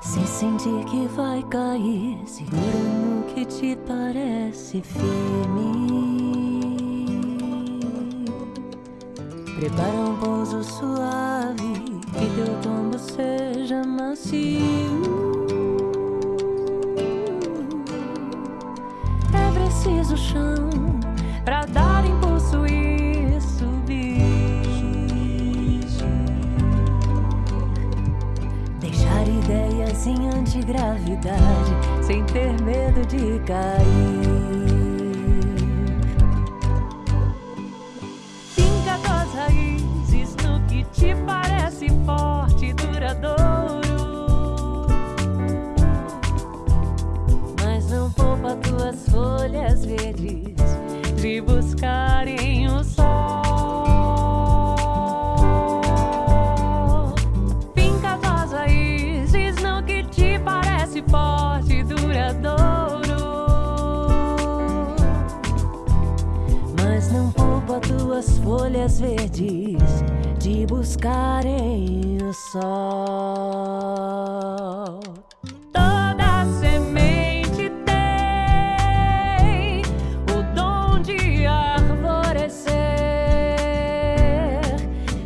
Se sentir que vai cair, segura no que te parece firme. Prepara um pouso suave, que teu tombo seja macio. É preciso chão pra dar impulso ideias em antigravidade, sem ter medo de cair. Finca tuas raízes no que te parece forte e duradouro. Mas não poupa tuas folhas verdes de buscarem tuas folhas verdes de buscarem o sol. Toda semente tem o dom de arvorecer.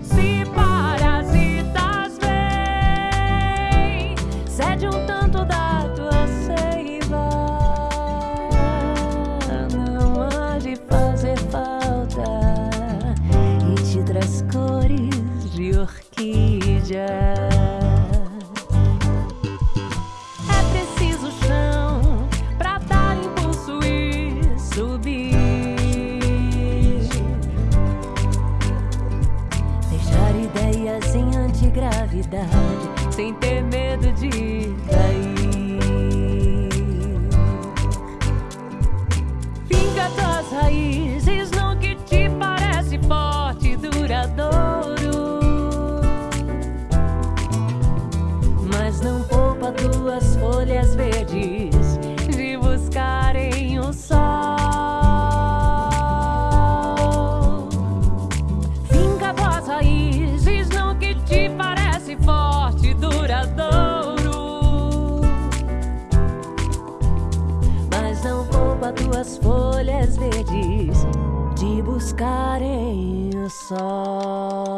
Se parasitas vêm, cede um tanto orquídea. É preciso chão pra dar impulso e subir. Deixar ideias em antigravidade, sem ter medo de cair. Finca tuas raízes de buscarem o sol.